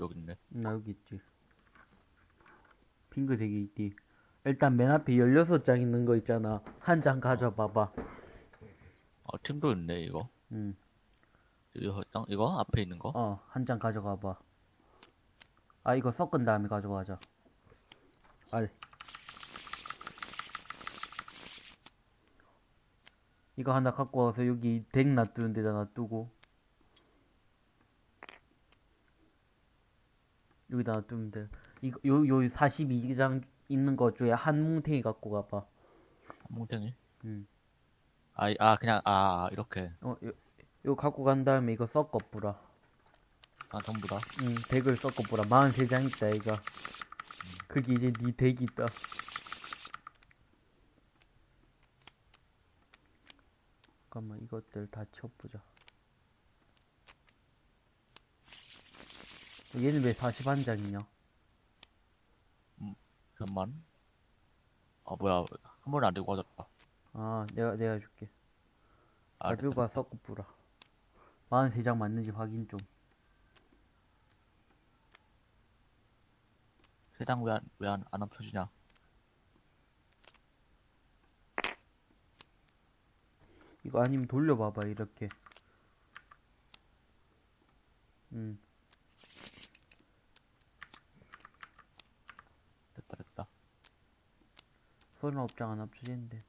여기 있네. 나 여기 있지. 핑크 색이 있디. 일단 맨 앞에 16장 있는 거 있잖아. 한 장 가져봐봐. 아, 팀도 있네, 이거. 응. 이거, 땅, 이거? 앞에 있는 거? 어, 한 장 가져가봐. 아, 이거 섞은 다음에 가져가자. 알. 이거 하나 갖고 와서 여기 덱 놔두는 데다 놔두고. 여기다 놔두면 돼. 이거, 요, 요 42장 있는 거 중에 한 뭉탱이 갖고 가봐. 몽탱이? 응. 아, 이- 아, 그냥, 아, 이렇게. 어, 요, 요 갖고 간 다음에 이거 섞어 뿌라. 아, 전부 다. 응, 덱을 섞어 뿌라. 43장 있다, 이거. 그게 이제 네 덱이 있다. 잠깐만, 이것들 다 쳐보자. 얘는 왜 41장이냐? 잠만. 아, 뭐야. 한 번에 안 들고 가졌다. 아, 내가, 내가 줄게. 아, 가지고 가 섞어 뿌라. 43장 맞는지 확인 좀. 세장 왜 안, 왜 안, 안 합쳐지냐? 이거 아니면 돌려봐봐, 이렇게. 음. 39장은 합쳐지는데.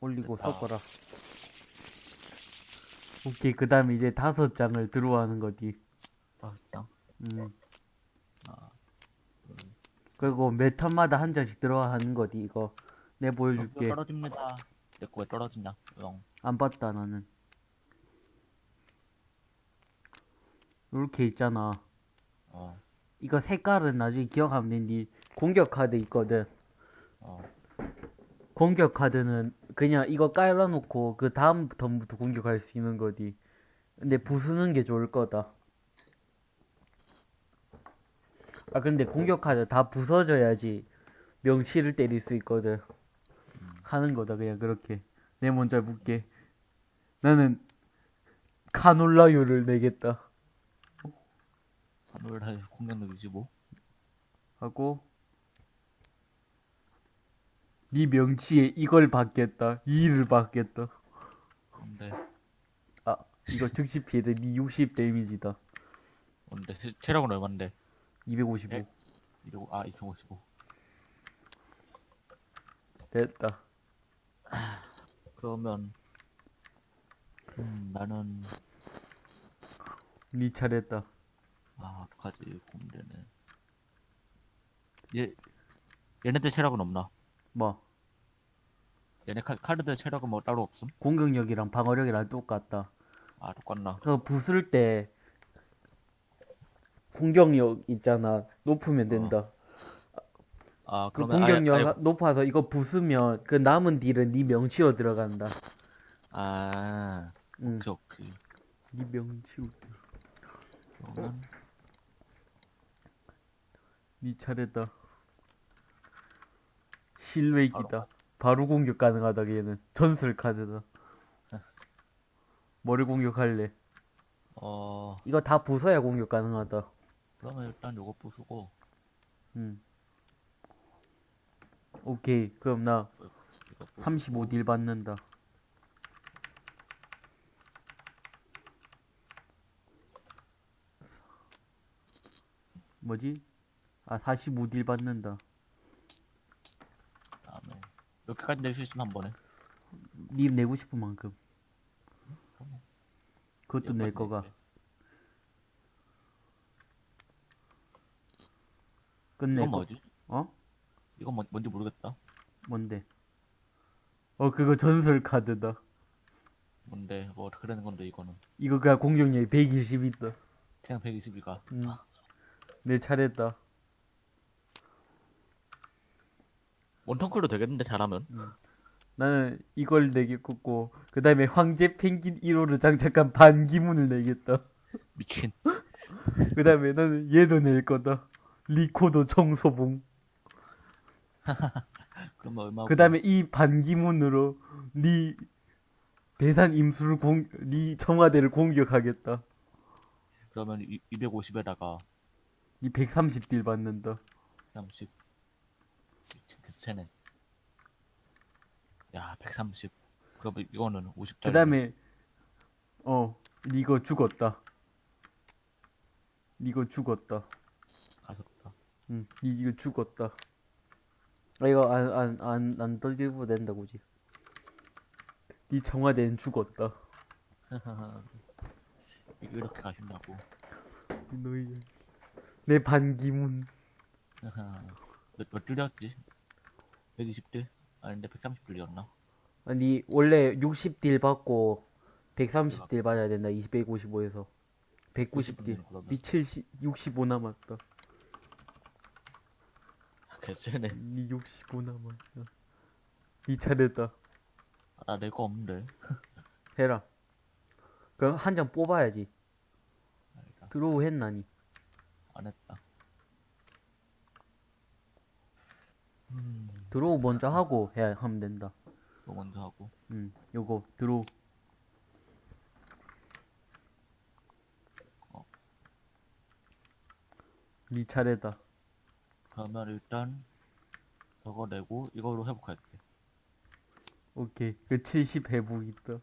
올리고 섞어라. 오케이 그 다음에 이제 다섯 장을 들어와는 거지. 다섯 장? 음. 그리고 매 턴마다 한 장씩 들어가는 거지 이거. 어, 내 보여줄게. 떨어집니다. 내거왜 떨어진다 안 봤다 나는. 이렇게 있잖아. 어. 이거 색깔은 나중에 기억하면 되니 공격 카드 있거든 어. 공격 카드는 그냥 이거 깔아놓고 그 다음 턴부터 공격할 수 있는 거지. 근데 부수는 게 좋을 거다. 아 근데 공격 카드 다 부서져야지 명치를 때릴 수 있거든. 하는 거다 그냥 그렇게. 내 먼저 묻게. 나는 카놀라유를 내겠다. 하늘 할 공격력 25. 하고 네 명치에 이걸 받겠다. 이를 받겠다. 근데, 아 이거 즉시 피해도 네60 데미지다. 근데, 체- 체력은 얼만데? 255 백? 이러고, 아, 255. 됐다. 그러면, 음, 나는, 네 차례다. 아, 어떡하지, 고민되네. 얘, 얘네들 체력은 없나? 뭐 얘네 카, 카드들 체력은 뭐 따로 없음? 공격력이랑 방어력이랑 똑같다. 아, 똑같나? 그 부술 때 공격력 있잖아. 높으면 된다. 아, 그 그러면, 아예- 공격력 아예- 하- 높아서 이거 부수면 그 남은 딜은 네 명치어 들어간다. 아, 응. 오케이, 오케이. 네 명치어. 그러면, 네 차례다. 실외기다. 바로 공격 가능하다 얘는. 전설 카드다. 뭐를 공격할래? 어, 이거 다 부숴야 공격 가능하다. 그러면 일단 요거 부수고, 음. 오케이. 그럼 나 이거 부수고, 35딜 받는다. 뭐지? 아, 45딜 받는다. 다음에, 여기까지 낼 수 있으면 한 번에. 님 내고 싶은 만큼. 그것도 낼 거가. 끝낼 이건 거. 뭐지? 어? 이건 뭐, 뭔지 모르겠다. 뭔데? 어, 그거 전설 카드다. 뭔데, 뭐, 되는 건데, 이거는. 이거 그냥 공격력이 120 있다. 그냥 120이가. 음. 내 차례다. 원턴크도 되겠는데, 잘하면? 나는 이걸 내겠고, 그 다음에 황제 펭귄 1호를 장착한 반기문을 내겠다. 미친. 그 다음에 나는 얘도 낼 거다. 리코더 청소봉. 그러면 얼마? 그 다음에 이 반기문으로 네 배산 임수를 공, 네 청와대를 공격하겠다. 그러면 250에다가 니 130딜 받는다. 30 개쎄네 야 130 그러면 이거는 50짜리 그 다음에, 어, 니거 죽었다. 니거 죽었다. 가셨다 응, 니 이거 죽었다. 아, 이거 안, 안, 안, 안 떨리고 된다, 굳이. 니 청와대는 죽었다. 이렇게 가신다고 너희, 내 반기문. 몇, 몇 딜이었지? 120딜? 아닌데 130딜이었나? 아니, 원래 60딜 받고 130딜 받아야 된다. 255에서. 190딜. 그러면. 니 70, 65 남았다. 개쎄네 니65 남았다. 니 차례다. 아, 나 낼 거 없는데 해라. 그럼 한 장 뽑아야지. draw 했나 니? 안 했다 음 draw 먼저 하고 해야 하면 된다. 이거 먼저 하고 음, 요거 draw. 어. 니 차례다. 그러면 일단 저거 내고 이걸로 회복할게 오케이. 그 70 회복 있다.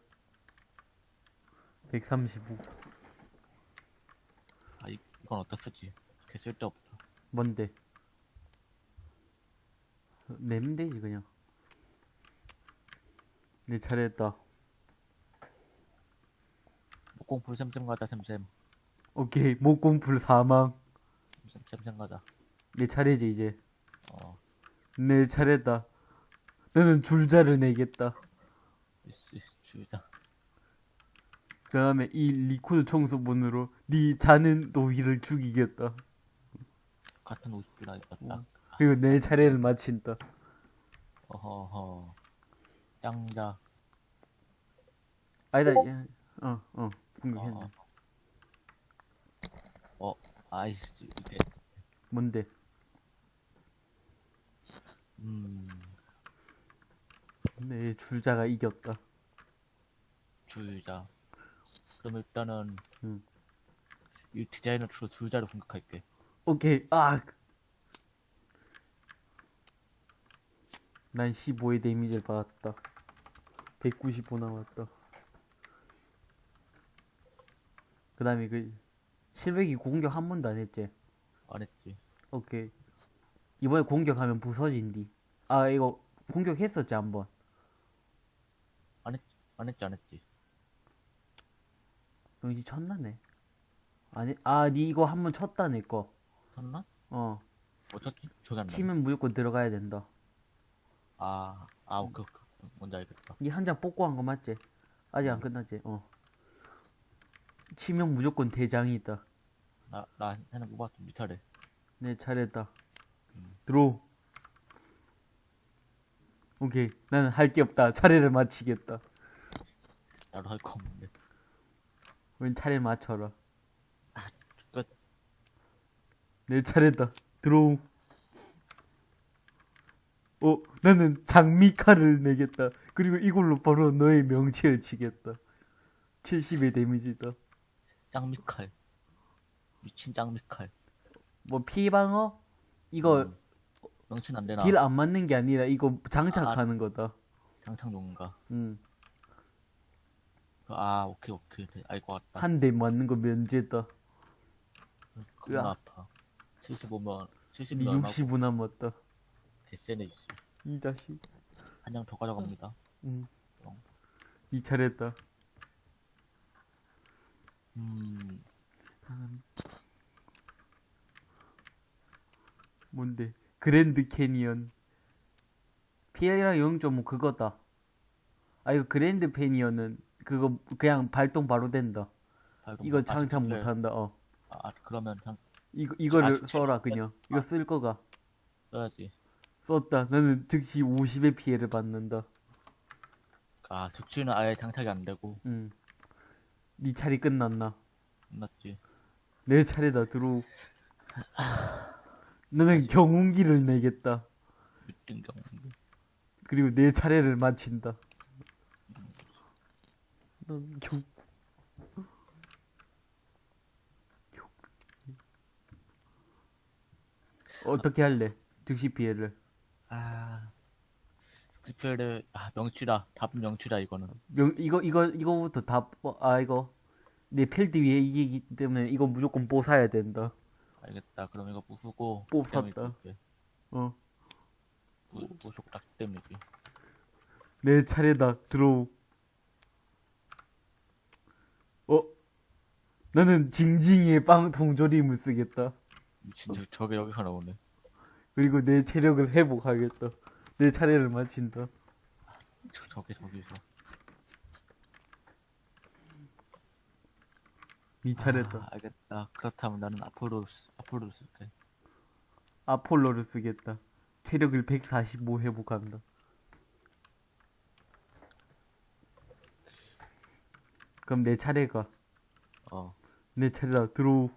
135. 아 이, 이건 어디다 쓰지? 개 쓸데없다 뭔데? 내면 되지 그냥. 내 차례다. 목공풀 샘샘 가자 샘샘 오케이. 목공풀 사망. 샘- 샘샘 가자 내 차례지 이제. 어 내 차례다. 너는 줄자를 내겠다. 이씨 주의자 그 다음에 이 리코드 청소본으로 네 자는 노이를 죽이겠다. 같은 50딜 하겠다 딱 그리고 내 차례를 마친다. 어허허 짱자 아니다, 야, 어, 어, 어, 공격했네. 어. 어 아이씨 이게 뭔데? 음 내 줄자가 이겼다. 주의자 그럼 일단은 음. 이 디자이너 주로 줄자를 공격할게 오케이, 아! 난 15의 데미지를 받았다. 195 남았다. 그 다음에 그, 실백이 공격 한 번도 안 했지? 안 했지 오케이. 이번에 공격하면 부서진디. 아, 이거 공격했었지, 한 번. 안 했지 안 했지 영지 쳤나네. 아니, 아, 니 이거 한 번 쳤다, 내 거. 쳤나? 어. 어쩌지? 저기 안 나. 치면 무조건 들어가야 된다. 아, 아, 오케이, 오케이. 뭔지 알겠다. 니한장 뽑고 한 거 맞지? 아직 안 끝났지? 어. 치명 무조건 대장이 있다. 나, 나 하나 뽑았어. 네 차례. 내 차례다. 음. 들어. 오케이. 나는 할 게 없다. 차례를 마치겠다. 나도 할 거 없는데. 웬 차례 맞춰라. 끝. 내 차례다. 들어. 어, 나는 장미칼을 내겠다. 그리고 이걸로 바로 너의 명치를 치겠다. 70의 데미지다. 짱미칼. 미친 짱미칼. 뭐 피방어? 이거 음. 명치는 안 되나? 딜 안 맞는 게 아니라 이거 장착하는 거다. 장착 용가. 응. 아, 오케이, 오케이. 네, 알것 같다. 한 대 맞는 거 면제다. 겁나. 아파. 75면, 니 70면 얼마고 65 남았다. 개쎄네, 씨. 이 자식. 한 장 더 가져갑니다. 응. 어. 이 차례다. 음, 뭔데? 그랜드 캐니언. PL이랑 0.5 그거다. 아 이거 그랜드 캐니언은 그거 그냥 발동 바로 된다. 발동 이거 아, 장착 그래. 못한다. 어. 아, 그러면 장 이거 이거를 아? 써라 그냥. 이거 쓸 거가. 써야지. 썼다. 나는 즉시 50의 피해를 받는다. 아, 즉시는 아예 장착이 안 되고. 응. 네 차례 끝났나? 끝났지. 내 차례다 들어. 나는 경운기를 내겠다. 미친 경우. 그리고 내 차례를 마친다. 넌 경... 경- 어떻게 할래? 즉시 피해를. 아, 스펠을 아 명치다. 답은 명치다 이거는. 명, 이거, 이거, 이거부터 다, 뽀- 아, 이거. 내 필드 위에 이기기 때문에 이거 무조건 뽀사야 된다. 알겠다. 그럼 이거 부수고 뽀 템을 샀다. 줄게. 어. 부, 부속 딱 때문이지. 내 차례다. 들어오. 어? 나는 징징이의 빵 동조림을 쓰겠다. 미친 저, 저게 여기서 나오네. 그리고 내 체력을 회복하겠다. 내 차례를 마친다. 저, 저게 저기서. 네 차례다. 아, 알겠다. 그렇다면 나는 앞으로 쓰- 앞으로 쓸게. 아폴로를 쓰겠다. 체력을 145 회복한다. 그럼 내 차례가. 어. 내 차례다. 들어오.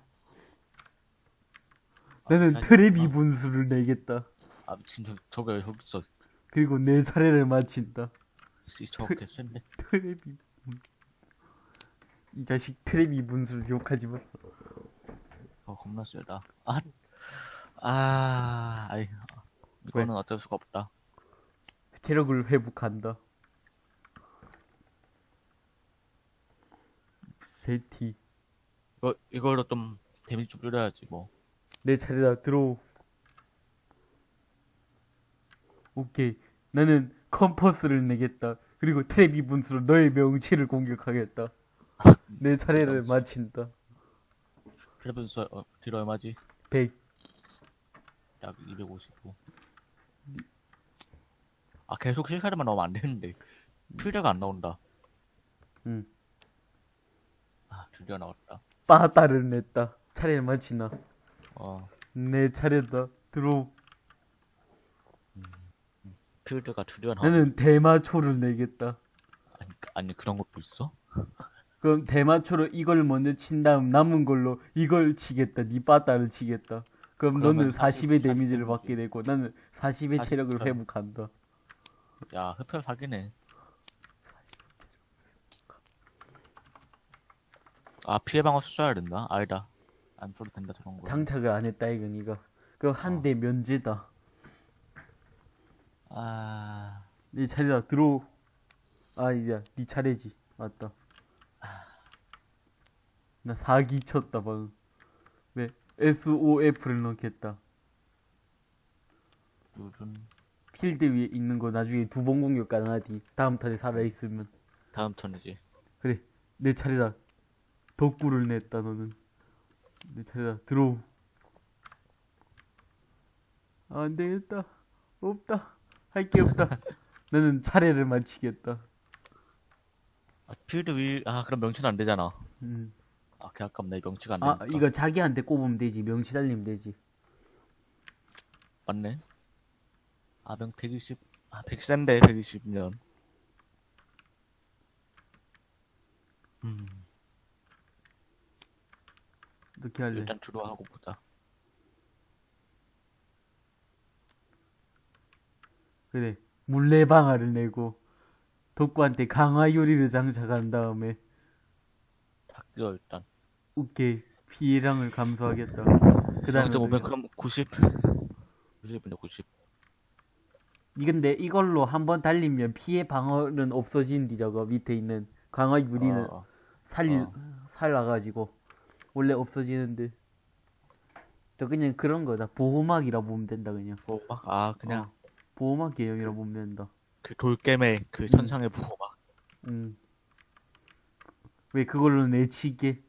나는 트랩 어. 2분수를 내겠다. 아저 저게 왜 여기 있어. 그리고 내 차례를 마친다. 씨 저게 센데. 트랩이 이 자식 트랩이 분수를 욕하지 마. 어 겁나 세다. 아, 아, 아이, 이거는 어쩔 수가 없다. 체력을 회복한다. 제티 이거 이걸로 좀 데미지 좀 줄여야지 뭐. 내 차례다 draw. 오케이 나는 컴퍼스를 내겠다. 그리고 트레비 분수로 너의 명치를 공격하겠다. 내 차례를 마친다. 트레비 분수 어, 딜 얼마지? 100약 255. 아 계속 heal카드만 나오면 안 되는데 필드가 안 나온다. 응. 아 드디어 나왔다. 빠따를 냈다. 차례를 마친다. 어 내 차례다. draw. 필드가 나왔다. 나는 대마초를 내겠다. 아니, 아니 그런 것도 있어? 그럼 대마초로 이걸 먼저 친 다음 남은 걸로 이걸 치겠다. 니 빠따를 치겠다. 그럼 너는 40의 40 데미지를 데미지. 받게 되고 나는 40의 40 체력을 점. 회복한다. 야 흡혈 사기네. 아 피해 방어 써야 된다. 아니다. 안 써도 된다 저런 거. 장착을 안 했다 이건 이거. 그럼 한 어. 대 면제다. 아 네 차례다. 들어오. 아 이제 네 차례지. 맞다. 나 사기 쳤다 방금. 네. SOF를 넣겠다. 요즘 필드 위에 있는 거 나중에 두 번 공격 가능하디. 다음 턴에 살아있으면. 다음 턴이지. 그래 내 차례다 덕구를 냈다 너는 내 차례다 들어오 아, 안 되겠다 없다 할 게 없다 나는 차례를 마치겠다 아 필드 위. 아 그럼 명치는 안 되잖아. 음. 아, 개 아깝네. 명치가 안아 되니까. 이거 자기한테 꼽으면 되지 명치 달리면 되지 맞네. 아, 명 120. 아, 100센데, 120년. 음, 어떻게 할래 일단 주로 하고 보자. 그래 물레 방아를 내고 덕구한테 강화 요리를 장착한 다음에 탁 일단. 오케이 피해량을 감소하겠다 그 다음에 0.5면 그럼 90. 90분에 90. 이건데 이걸로 한번 달리면 피해 방어는 없어진디 저거 밑에 있는 강화 유리는 어, 살 어. 살아가지고 원래 없어지는데 저 그냥 그런 거다. 보호막이라 보면 된다 그냥. 뭐, 막, 아, 그냥 보호막 개념이라 보면 된다. 그 돌겜의 그 천상의 부호막. 음. 왜 그걸로 내치게?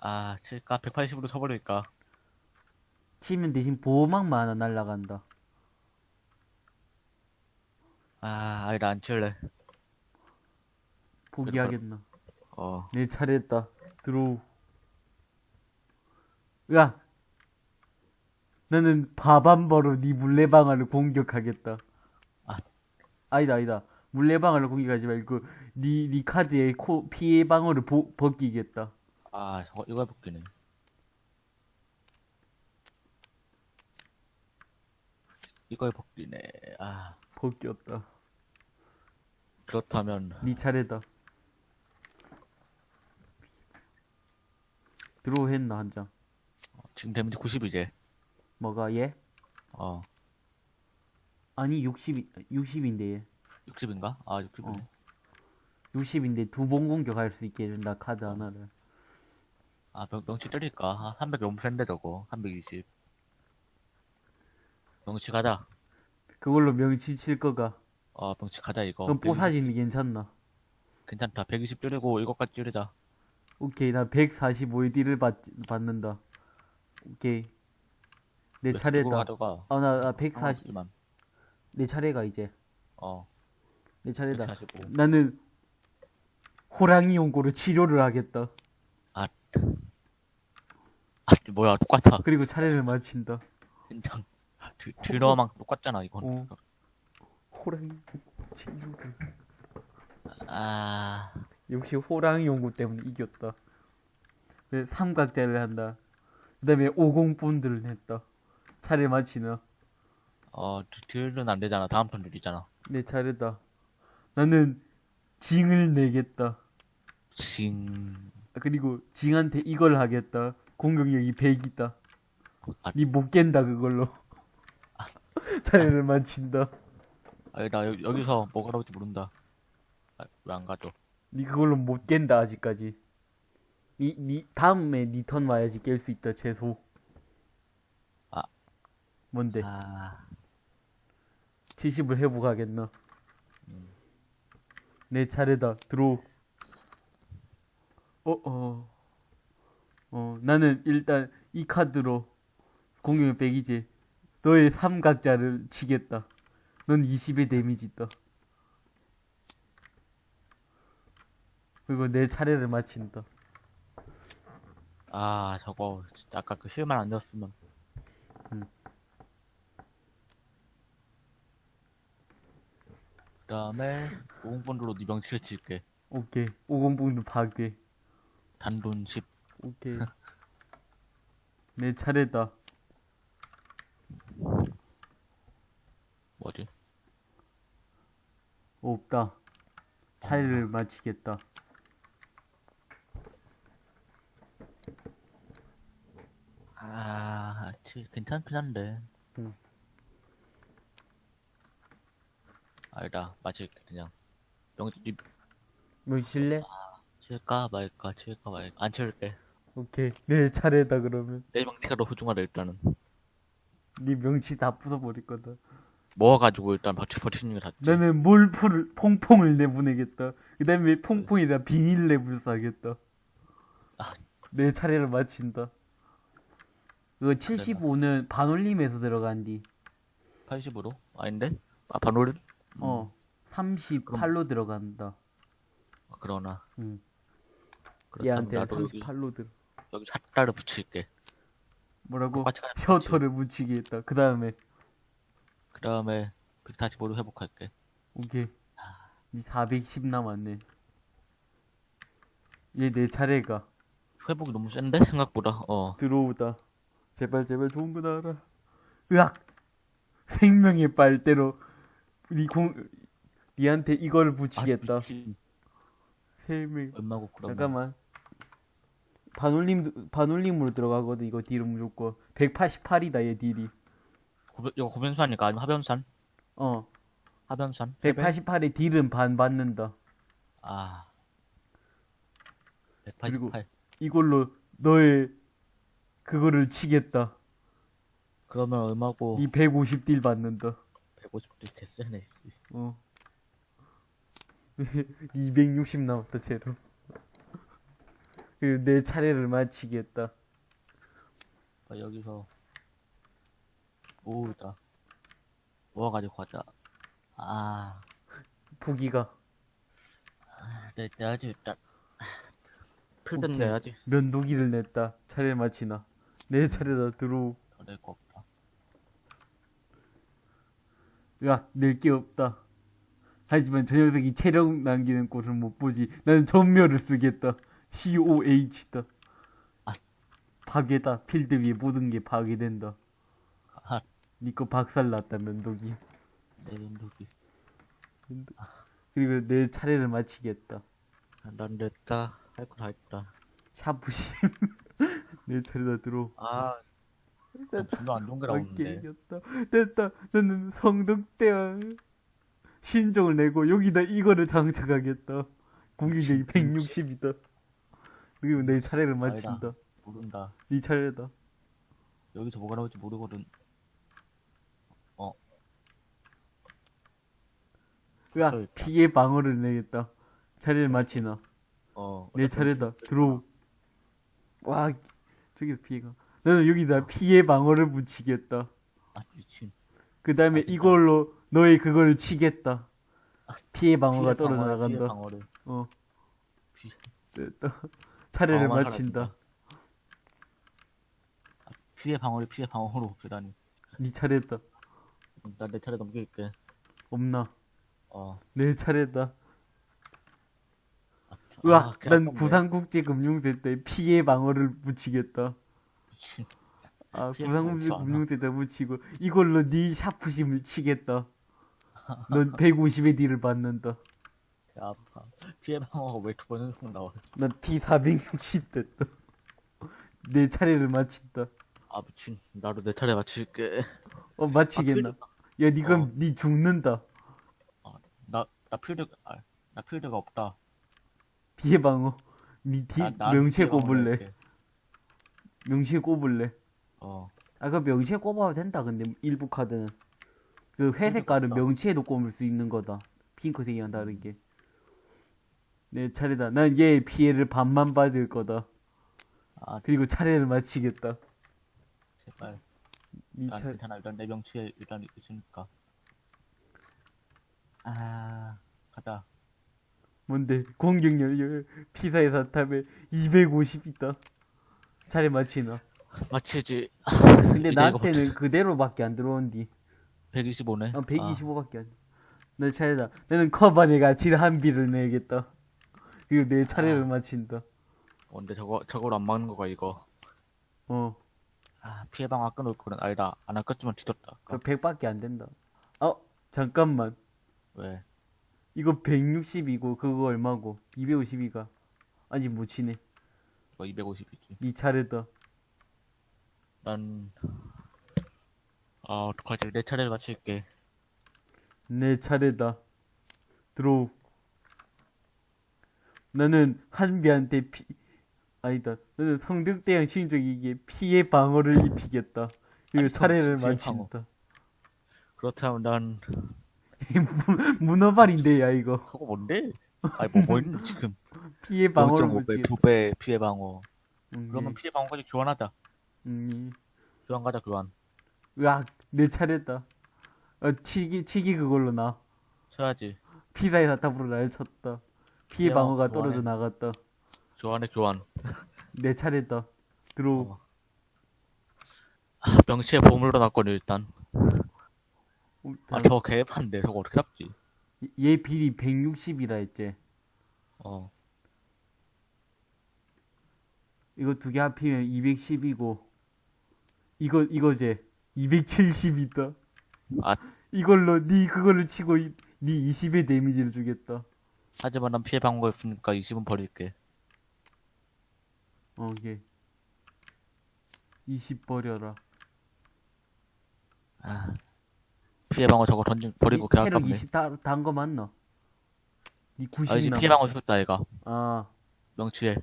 아, 칠까? 180으로 쳐버릴까? 치면 대신 보호막만 하나 날라간다. 아, 아니, 나안 칠래. 포기하겠나? 어, 내 차례다. 들어오 으악. 나는 바밤바로 네 물레방아를 공격하겠다. 아, 아니다, 아니다. 물레방아를 공격하지 말고 네, 네 카드에 코, 피해 방어를 보, 벗기겠다. 아, 저거, 이거 해볼게네. 이걸 벗기네. 아. 벗겼다. 그렇다면. 네 차례다. 들어오했나, 한 장. 지금 데미지 90 이제. 뭐가 얘? 어, 아니 60 60인데 얘. 60인가? 아, 60이네. 어. 60인데 두 번 공격할 수 있게 해준다 카드 하나를. 아, 명, 명치 때릴까? 아, 300 너무 센데, 저거. 320. 명치 가자. 그걸로 명치 칠 거가. 어, 명치 가자, 이거. 그럼 120. 뽀사진이 괜찮나? 괜찮다. 120 줄이고, 이것까지 줄이자. 오케이 나 145의 딜을 받, 받는다. 오케이. 내 차례다. 가져가. 아 나 나 140. 만 내 차례가 이제. 어, 내 차례다. 145. 나는 호랑이 용고로 치료를 하겠다. 아, 뭐야, 똑같아. 그리고 차례를 마친다. 진짜. 드, 드러망 똑같잖아, 이건. 어. 호랑이 치료를. 아, 역시 호랑이 용고 때문에 이겼다. 그 삼각자를 한다. 그 다음에 50본드를 냈다. 차례 마치나. 어, 드- 딜은 안 되잖아. 다음 턴 딜이잖아. 내 차례다. 나는 징을 내겠다. 징. 그리고 징한테 이걸 하겠다. 공격력이 100이다. 아, 니못 깬다 그걸로. 차례를 마친다. 아니, 나 여, 여기서 뭐가 나올지 모른다. 아, 왜안 가죠? 니 그걸로 못 깬다 아직까지. 니, 니 다음에 니 턴 와야지 깰 수 있다 최소. 아. 뭔데? 아, 70을 회복하겠나? 내 차례다. 들어오. 어, 어. 어, 나는 일단 이 카드로 공격력 100이지. 너의 삼각자를 치겠다. 넌 20의 데미지 있다. 그리고 내 차례를 마친다. 아, 저거, 진짜 아까 그 실만 안 줬으면. 음. 그 다음에, 5분으로 네 명치를 칠게. 오케이. 50분도 파괴. 단돈 10. 오케이. 내 차례다. 뭐지? 없다. 차례를 마치겠다. 아, 치, 괜찮긴 한데. 응. 아니다, 마칠게, 그냥. 명, 이, 뭐 칠래? 칠까 말까, 칠까 말까. 안 칠게. 오케이. 내 차례다 그러면. 내 명치가 더 소중하다, 일단은. 네 명치 다 부숴버릴 거다. 모아가지고 일단 버티, 버티는 게 낫지. 나는 몰프를 퐁퐁을 내보내겠다. 그 다음에 퐁퐁이랑 비닐 랩을 싸겠다. 아. 내 차례를 마친다. 이거 75는 반올림에서 들어간디. 80으로? 아닌데? 아, 반올림? 어. 38로 들어간다. 아, 그러나. 응. 얘한테 나도 여기, 38로 들어. 여기 샷다를 붙일게. 뭐라고? 가야 셔터를 붙이게 했다. 그 다음에 그 다음에 145로 회복할게. 오케이. 이 410 남았네. 얘 내 차례가 회복이 너무 센데? 생각보다. 어. 들어오다. 제발 제발 좋은 거 나와라. 으악! 생명의 빨대로 니 공, 니한테 이걸 붙이겠다. 아. 생명. 얼마고 그러면. 잠깐만. 반올림 반올림으로 들어가거든 이거 딜은 무조건 188이다 얘 딜이. 고변, 이거 고변수하니까 아니면 하변산? 어. 하변산? 188의 딜은 반 받는다. 아. 그리고 188. 이걸로 너의 그거를 치겠다. 그러면 얼마고 이 150딜 받는다. 150도 개쎄네. 씨. 어. 260 남았다, 제로. 그리고 내 차례를 마치겠다. 아, 여기서 오다 모아가지고 가자. 아, 부기가 내 내야지 일단. 필드 오케이. 내야지. 면도기를 냈다. 차례 마치나. 내 차례다, 들어오. 더낼거 없다. 야, 낼 게 없다. 하지만 저 녀석이 체력 남기는 꽃을 못 보지. 나는 전멸을 쓰겠다. COH다. 아. 파괴다. 필드 위에 모든 게 파괴된다. 아, 니거 박살났다, 면도기. 내 눈독이. 그리고 내 차례를 마치겠다. 난 됐다. 할 거 다 했다. 샤프심. 내 차례다 들어. 아, 존나 안 좋은 게 나오는데. 이겼다. 됐다. 나는 성덕대왕 신종을 내고 여기다 이거를 장착하겠다. 공격력이 160이다. 그리고 내 차례를 마친다. 모른다. 네 차례다. 여기서 뭐가 나올지 모르거든. 야, 저 있다. 피해 방어를 내겠다. 차례를 마치나. 어. 내 차례다. 들어오. 와, 저기서 피해가. 나는 여기다 피해 방어를 붙이겠다. 아, 미친. 그 다음에 아. 이걸로 너의 그걸 치겠다. 피해 방어가 피해 떨어져 방어를, 피해 나간다. 방어를. 어, 피- 됐다. 차례를 마친다. 아, 피해 방어를 피해 방어로 그다니. 네 차례다. 나 내 차례 넘길게. 없나? 어. 내 차례다. 아, 으악, 아, 난 개아깝네. 부산국제금융센터에 피해 방어를 붙이겠다. 아, 않아? 부산국제금융센터 붙이고 이걸로 네 샤프심을 치겠다. 넌 150의 딜을 받는다. 개 아파. 피해 방어가 왜 두 번 연속 나와? 난 T460 됐다. 내 차례를 마친다. 아, 미친. 나도 내 차례 맞출게. 어, 마치겠나? 야, 니 그럼 어. 니 죽는다. 나, 나 필드, 아, 나 필드가 없다. 피해 방어. 니 디, 나, 방어로 꼽을래. 할게. 명치에 꼽을래. 어. 아, 그 명치에 꼽아도 된다, 근데, 일부 카드는. 그 회색 깔은 그러니까. 명치에도 꼽을 수 있는 거다. 핑크색이랑 다르게. 내 차례다. 난얘 피해를 반만 받을 거다. 아, 그리고 차례를 마치겠다. 제발. 니난 차, 괜찮아. 일단 내 명치에 일단 있으니까. 아, 가자. 뭔데? 공격력, 피사의 사탑에 250 있다. 차례 마치나. 마치지. 근데 나한테는 그대로밖에 안 들어온디. 125네. 어, 125밖에 안. 내 차례다. 나는 커버네 가치 한 비를 내겠다. 그리고 내 차례를 아. 마친다. 어, 근데 저거, 저거로 안 막는 거가 이거. 어, 아, 피해 방어 끊을 거는 아니다. 안 아꼈지만 뒤졌다. 그 100밖에 안 된다. 어, 잠깐만. 왜? 이거 160이고 그거 얼마고? 252가 아직 못 치네. 이거 250이지. 네 차례다. 난, 아, 어떡하지. 내 차례를 마칠게. 내 차례다. 들어오. 나는 한비한테 피, 아니다. 나는 성득대왕 신적에게 피해 방어를 입히겠다. 그리고 아니, 차례를 마친다. 그렇다면 난, 문- 문어발인데, 야, 이거. 그거 뭔데? 아니, 뭐, 뭐 있는데, 지금. 피해 방어를 0.5배, 붙이 2배 피해 방어. 음, 그러면 피해 방어까지 교환하자. 음, 교환 가자, 교환. 으악, 내 차례다. 어, 치기, 치기 그걸로 나. 쳐야지. 피사의 사탑으로 날 쳤다. 피해 방어가 방어 떨어져 교환해. 나갔다. 교환해, 교환. 내 차례다. 들어오. 어. 아, 명치에 보물로 놨거든, 일단. 어, 아, 저거 개판데, 저거 어떻게 잡지? 얘 비리 160이라 했지. 어. 이거 두 개 합치면 210이고. 이거, 이거제. 270이다. 아, 이걸로 니 그거를 치고 이- 니 20의 데미지를 주겠다. 하지만 난 피해 방어가 있으니까 20은 버릴게. 어, 예. 20 버려라. 아. 피해 방어 저거 던진, 버리고 이- 개 체력 아깝네. 20 다, 다한 거 맞나? 니 90이 아, 이제 피해 방어 줬다, 얘가. 아, 명치에.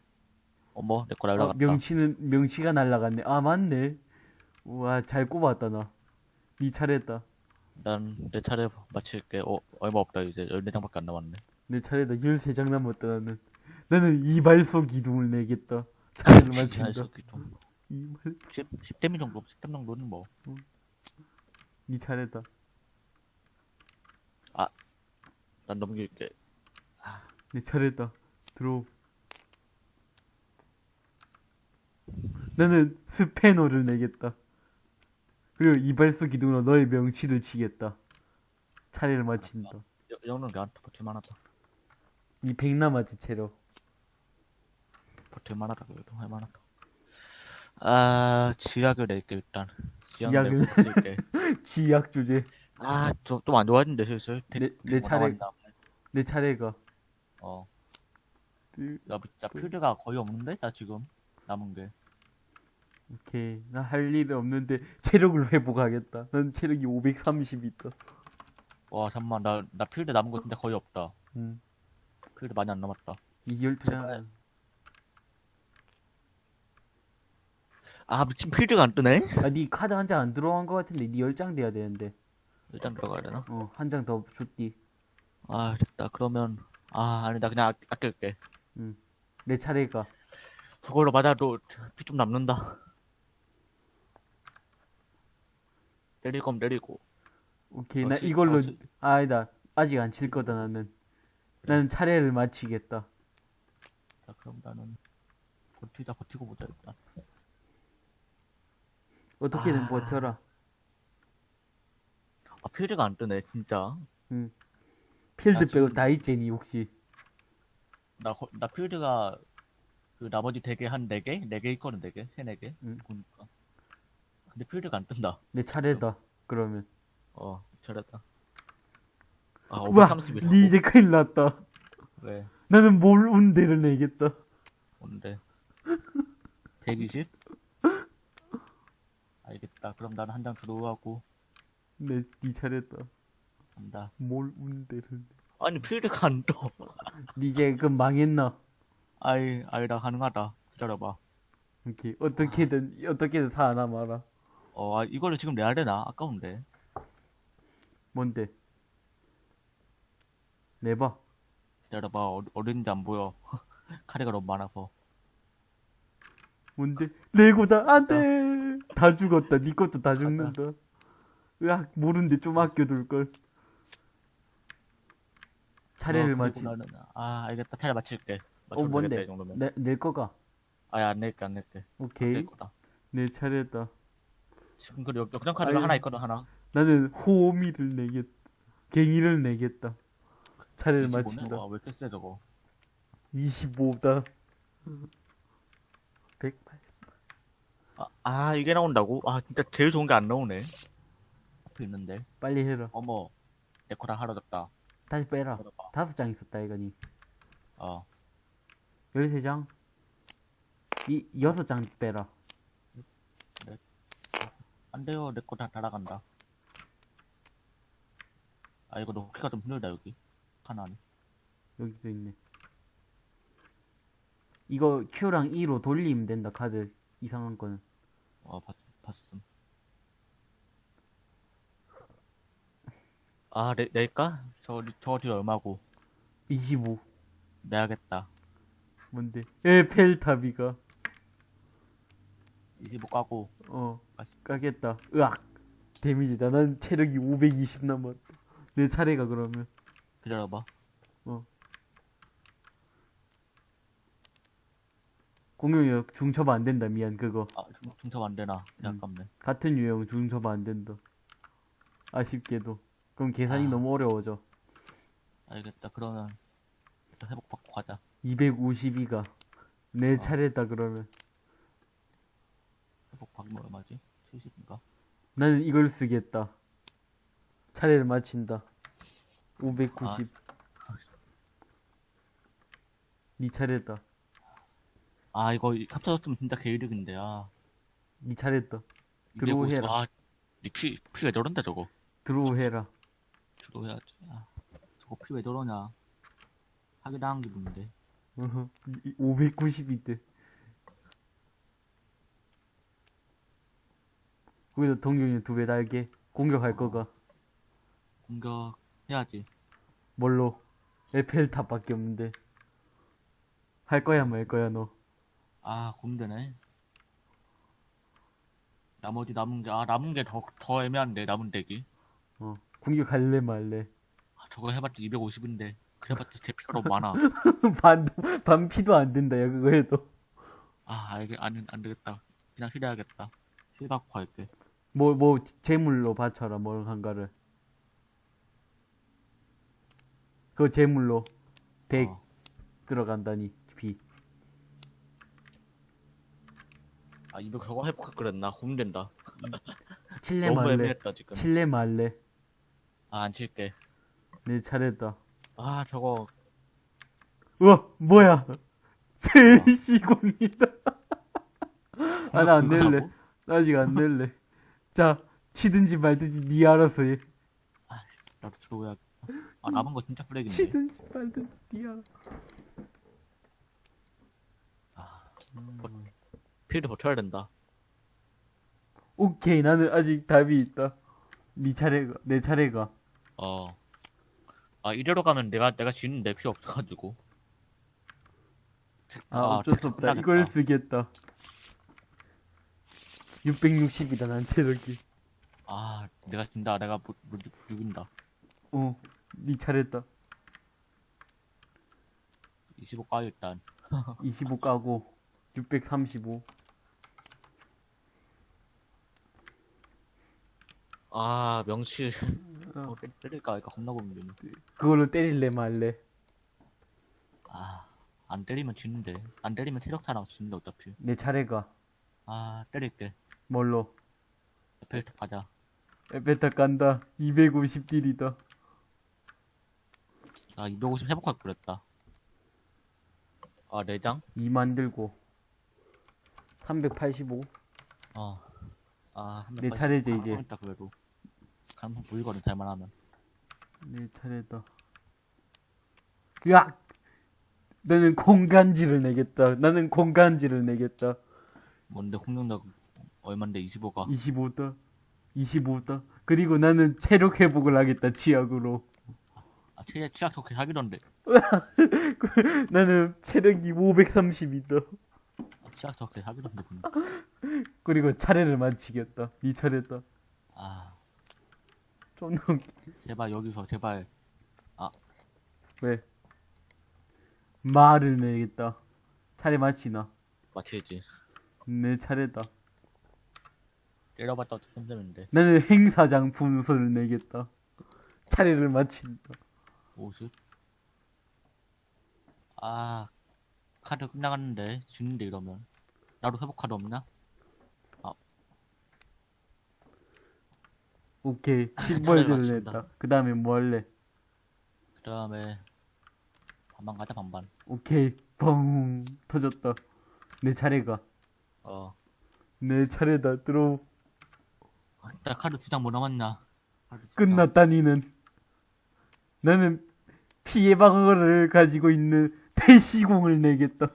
어머, 내거 아, 날라갔다. 명치는, 명치가 날라갔네. 아, 맞네. 우와, 잘 꼽았다, 나. 니 차례다. 난 내 차례 마칠게. 어, 얼마 없다, 이제. 14장밖에 안 남았네. 내 차례다. 13장 남았다, 나는. 나는 이발소 기둥을 내겠다. 차례를 마친다. 이발소기 좀. 이발, 10, 10데미 정도, 10댐 정도는 뭐. 니 차례다. 난 넘길게. 내 차례다. 들어오. 나는 스패너를 내겠다. 그리고 이발소 기둥으로 너의 명치를 치겠다. 차례를 마친다. 이 정도는 내한테 버틸만 하다. 이 백 남았지, 체력. 버틸만 하다, 그래도 할만 하다. 아, 지약을 낼게, 일단. 지약을? 버틸게. 기약 주제. 아, 좀, 좀안 좋아진대, 슬슬. 대- 내- 내 차례-. 내 차례가. 어. 그, 야, 진짜 필드가 거의 없는데? 나 지금. 남은 게. 오케이. 나 할일 없는데 체력을 회복하겠다. 난 체력이 530 있다. 와 잠만 나 나 필드 남은 거 진짜 거의 없다. 음. 필드 많이 안 남았다. 이 12장. 아 미친 필드가 안 뜨네. 아, 니 카드 한 장 안 들어간 것 같은데 니 10장 돼야 되는데. 일단 들어가야 되나? 어, 한 장 더 줬디. 아 됐다. 그러면 아 아니다 그냥 아, 아낄게. 내 차례가. 저걸로 맞아도 피 좀 남는다. 때릴 거면 때리고. 오케이. 나 그렇지. 이걸로 어, 저- 아, 아니다. 아직 안 칠 거다 나는. 나는 차례를 마치겠다. 자 그럼 나는 버티자 버티고 보자 일단. 어떻게든 아. 버텨라. 아 필드가 안 뜨네 진짜. 필드 아, 빼고 지금- 다 있제니 혹시. 나, 거- 나 필드가 그 나머지 대게 한 4개? 4개 있거든 4개? 3, 4개? 응. 보니까 근데 필드가 안 뜬다 내 차례다. 그러면. 어 잘했다 아 와, 530이라고? 니 이제 큰일 났다. 왜? 나는 뭘 운대를 내겠다. 뭔데? 120? 알겠다 그럼 나는 한 장 들어오고 내, 니 차례다. 간다 뭘 운대를 내. 아니 필드가 안떠 니 이제 그 망했나? 아이 아니다 가능하다 기다려봐 오케이. 어떻게든, 어떻게든 살아남아라. 어 아, 이거를 지금 내야 되나? 아까운데 뭔데? 내봐. 기다려봐 어, 어딘지 안 보여 카레가 너무 많아서 뭔데? 레고다. 안 돼! 다 죽었다. 니 것도 다 죽는다. 으악, 모른데 좀 아껴둘 걸. 차례를 어, 마치. 그리고 나는, 아 알겠다 차례 마칠게 어, 뭔데? 내, 낼 거가. 아야 안 낼게 안 낼게 오케이. 내 차례다. 지금 그 역전 카드가. 하나 있거든 하나 나는 호미를 내겠다. 갱이를 내겠다. 차례를 25네? 마친다. 와, 왜 이렇게 세 저거 25다. 108. 아, 아 이게 나온다고? 아 진짜 제일 좋은 게 안 나오네 앞에 있는데 빨리 해라. 어머 내 거랑 하러졌다 다시 빼라. 다섯 장 있었다, 이거니. 어 13장. 이, 여섯 장 빼라. 안돼요 내 거 다 날아간다 아 이거 넣기가 좀 힘들다 여기 하나는 여기도 있네. 이거 Q랑 E로 돌리면 된다, 카드. 이상한 거는. 어 봤, 봤음 아 내, 낼까? 저, 저 뒤에 얼마고 25. 내야겠다 뭔데? 에펠탑이가. 25 까고 어, 까겠다. 으악. 데미지다. 난 체력이 520 남았다. 내 차례가 그러면. 기다려봐 공룡력 중첩 안 된다. 미안, 그거. 아 중- 중첩 안 되나 음. 아깝네 같은 유형 중첩 안 된다. 아쉽게도. 그럼 계산이 아. 너무 어려워져. 알겠다 그러면 일단 회복 받고 가자 252가. 내 어. 차례다, 그러면. 회복 받으면 얼마지? 70인가? 나는 이걸 쓰겠다. 차례를 마친다. 590. 네 차례다. 아 이거 합쳐졌으면 진짜 개이득인데 아 네 차례다. 드로우 250. 해라. 아, 이 피, 피왜 저런데 저거 드로우 해라. 주도 해야지 아, 저거 피 왜 저러냐 사기당한 기분인데 590이대. 거기다 동경이 두 배 달게. 공격할 거가. 공격 해야지 뭘로? 에펠탑밖에 없는데. 할 거야 말 거야 너. 아 고민되네 나머지 남은 게 아 남은 게 더 더 애매한데 남은 deck이 어. 공격할래 말래. 아, 저거 해봤자 250인데 그래봤자 제 피가 너무 많아 반, 반 피도 안 된다 야 그거 해도. 아 알게 안, 안 되겠다 그냥 heal해야겠다 heal 받고 갈게 뭐, 뭐, 재물로 바쳐라, 뭘 한가를. 그거 재물로 100 어. 들어간다니, 비. 아 이거 저거 해볼까 그랬나 고민된다 칠레. 애매했다 지금 칠레 말래. 아 안 칠게 내 차례다. 아 저거 우와, 뭐야. 제시공이다. 아, 나 안 낼래. 나 아직 안 낼래. 자, 치든지 말든지 니 알아서 해. 나도 들어오야. 아 남은 거 진짜 쓰레기네. 치든지 말든지 니 알아. 필드 버텨야 된다. 오케이, 나는 아직 답이 있다. 니 차례가, 내 차례가. 어. 아 이대로 가면 내가 내가 지는데 필요 없어가지고. 아, 어쩔 수 없다. 끝나겠다. 이걸 쓰겠다. 660이다, 난 체력이. 아 내가 진다. 내가 못, 못 죽인다. 어, 니 차례다. 25 까요 일단. 25 까고, 635. 아 명칠. 어. 어, 때- 때릴까? 이거 겁나 고민되네. 그걸로 때릴래 말래. 아 안 때리면 지는데. 안 때리면 체력 타 나서 지는데 어차피. 내 차례가. 아 때릴게. 뭘로? 에펠탑 가자. 에페타 깐다. 250딜이다. 아, 250 회복할 그랬다. 아, 4장? 2 만 들고. 385. 어. 아, 내 차례지, 이제. 있다, 그래도. 가능성 보이거든, 잘만 하면. 내 차례다. 으악! 나는 공간지를 내겠다. 나는 공간지를 내겠다. 뭔데, 공격력 얼만데, 25가. 25다. 25다. 그리고 나는 체력 회복을 하겠다, 치약으로. 아, 치약, 치약 좋게 하기던데. 나는 체력이 530이다. 아, 치약 좋게 하기던데. 그리고 차례를 마치겠다. 니 차례다. 아, 존나 웃기. 제발, 여기서, 제발. 왜? 말을 내겠다. 차례 마치나. 마치겠지. 내 차례다. 어차피 힘들는데. 나는 행사장 분수를 내겠다. 차례를 마친다. 50. 아, 카드 끝나갔는데, 지는데, 이러면. 나도 회복 카드 없나? 오케이. 10벌즈를 마친다. 냈다. 그 다음에 뭐 할래? 그 다음에, 반반 가자, 반반. 오케이. 뻥. 터졌다. 내 차례가. 어. 내 차례다. 들어. 나 카드 두 장 뭐 남았냐? 끝났다, 니는. 나는 피해 방어를 가지고 있는 대시공을 내겠다.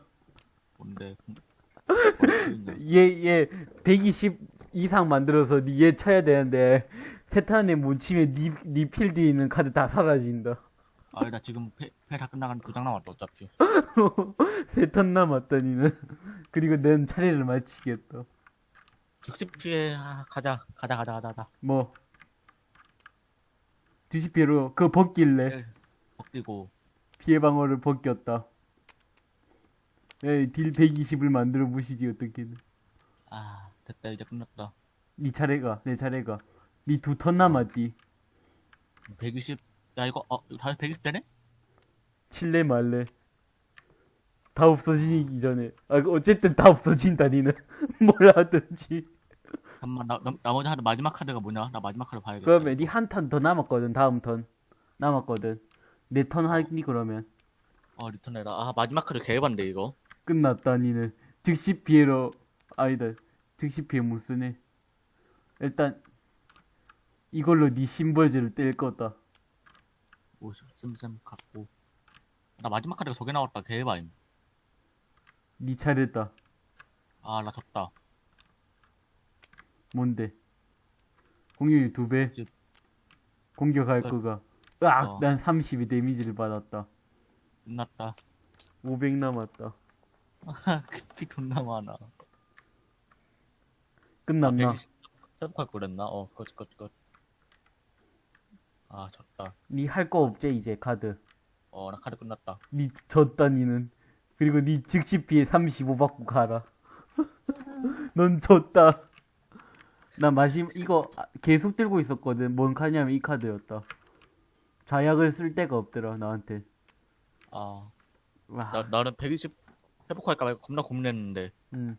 뭔데? 뭔데? 얘, 얘, 120 이상 만들어서 니얘 쳐야 되는데, 못 치면 니, 니 필드에 있는 카드 다 사라진다. 아, 나 지금 패다 끝나간 두장 남았다, 어차피. 세탄 남았다, 니는. 그리고 난 차례를 마치겠다. 즉시 피해, 아, 가자, 가자, 가자, 가자, 가자. 뭐. 뒤집피로 그거 벗길래. 네. 벗기고, 피해 방어를 벗겼다. 에이, 딜 120을 만들어 보시지, 어떻게든. 아, 됐다, 이제 끝났다. 니 차례가, 내 차례가. 니 두 턴 남았디. 120, 야, 이거, 어, 이거 다 120대네? 칠래 말래. 다 없어지기 전에. 아, 어쨌든 다 없어진다, 니는. 뭘 하든지. 잠깐만, 나, 나, 나 머지 하나, 마지막 카드가 뭐냐? 나 마지막 카드 봐야겠다. 그러면 니 한 턴 더 남았거든, 다음 턴. 남았거든. 내 턴 아니, 그러면. 어, 니 턴 해라. 아, 마지막 카드 개반데, 이거. 끝났다, 니는. 즉시 피해로, 아니다. 즉시 피해 못 쓰네. 일단, 이걸로 니 심벌즈를 뗄 거다. 오, 쌤쌤 갖고. 나 마지막 카드가 저게 나왔다, 개바임. 니 차례다. 아, 나 졌다. 뭔데? 공격이 두 배? 이제- 공격할 어. 거가. 으악! 어. 난 32 데미지를 받았다. 끝났다. 500 남았다. 피 존나 많아. 끝났나? 120 회복할 거랬나? 어, 그렇지, 그렇지, 그렇지. 아, 졌다. 니 할 거 없지, 이제, 카드. 어, 나 카드 끝났다. 니 졌다, 니는. 그리고 니 즉시 피해 35 받고 가라. 넌 졌다. 나 마지막, 이거 아, 계속 들고 있었거든. 뭔 카드냐면 이 카드였다. 자약을 쓸 데가 없더라, 나한테. 아, 와. 나, 나는 120 회복할까 말까 겁나 고민했는데. 음.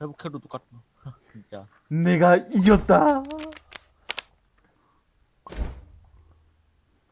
회복해도 똑같다. 진짜. 내가 이겼다.